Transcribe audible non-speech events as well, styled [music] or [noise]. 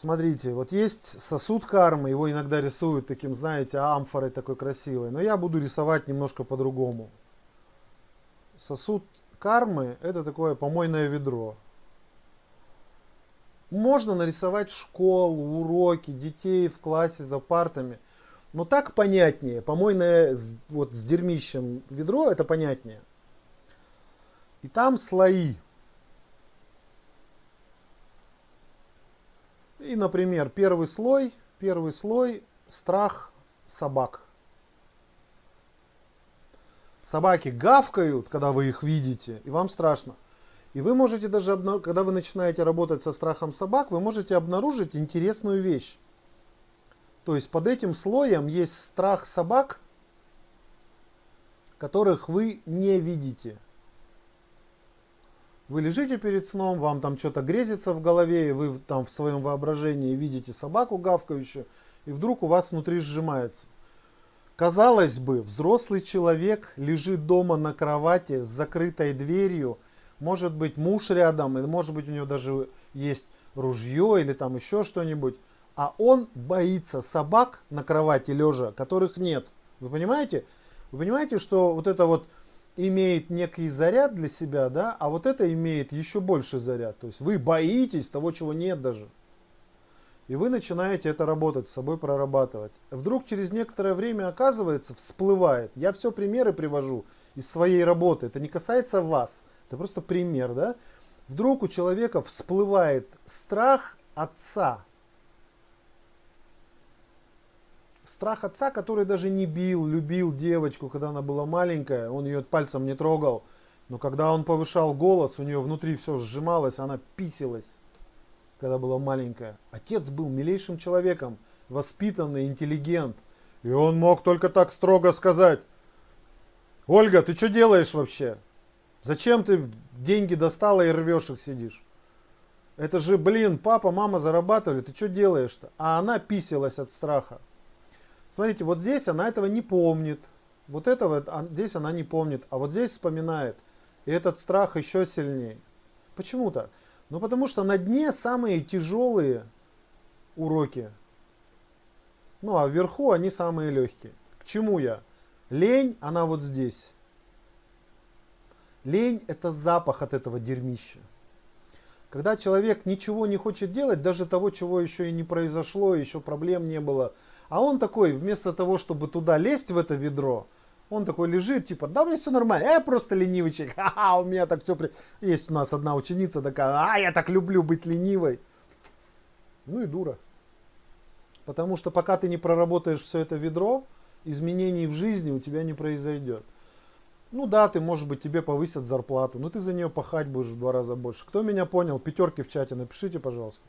Смотрите, вот есть сосуд кармы, его иногда рисуют таким, знаете, амфорой такой красивой. Но я буду рисовать немножко по-другому. Сосуд кармы это такое помойное ведро. Можно нарисовать школу, уроки, детей в классе за партами. Но так понятнее. Помойное вот с дерьмищем ведро это понятнее. И там слои. И, например, первый слой, первый слой страх собак. Собаки гавкают, когда вы их видите, и вам страшно. И вы можете даже, когда вы начинаете работать со страхом собак, вы можете обнаружить интересную вещь. То есть под этим слоем есть страх собак, которых вы не видите. Вы лежите перед сном, вам там что-то грезится в голове, и вы там в своем воображении видите собаку гавкающую, и вдруг у вас внутри сжимается. Казалось бы, взрослый человек лежит дома на кровати с закрытой дверью, может быть муж рядом, и может быть у него даже есть ружье или там еще что-нибудь, а он боится собак на кровати лежа, которых нет. Вы понимаете? Вы понимаете, что вот это вот имеет некий заряд для себя, да, а вот это имеет еще больше заряд. То есть вы боитесь того, чего нет даже. И вы начинаете это работать, с собой прорабатывать. Вдруг через некоторое время оказывается, всплывает. Я все примеры привожу из своей работы. Это не касается вас. Это просто пример, да. Вдруг у человека всплывает страх отца. Страх отца, который даже не бил, любил девочку, когда она была маленькая, он ее пальцем не трогал. Но когда он повышал голос, у нее внутри все сжималось, она писилась, когда была маленькая. Отец был милейшим человеком, воспитанный, интеллигент. И он мог только так строго сказать, Ольга, ты что делаешь вообще? Зачем ты деньги достала и рвешь их сидишь? Это же, блин, папа, мама зарабатывали, ты что делаешь-то? А она писалась от страха. Смотрите, вот здесь она этого не помнит. Вот этого здесь она не помнит, а вот здесь вспоминает. И этот страх еще сильнее. Почему так? Ну потому что на дне самые тяжелые уроки. Ну а вверху они самые легкие. К чему я? Лень, она вот здесь. Лень это запах от этого дерьмища. Когда человек ничего не хочет делать, даже того, чего еще и не произошло, еще проблем не было, а он такой, вместо того, чтобы туда лезть в это ведро, он такой лежит, типа, да мне все нормально, я просто ленивый человек, [laughs] ха-ха, у меня так все... При... Есть у нас одна ученица такая, а, я так люблю быть ленивой. Ну и дура. Потому что пока ты не проработаешь все это ведро, изменений в жизни у тебя не произойдет. Ну да, ты, может быть, тебе повысят зарплату, но ты за нее пахать будешь в два раза больше. Кто меня понял, пятерки в чате напишите, пожалуйста.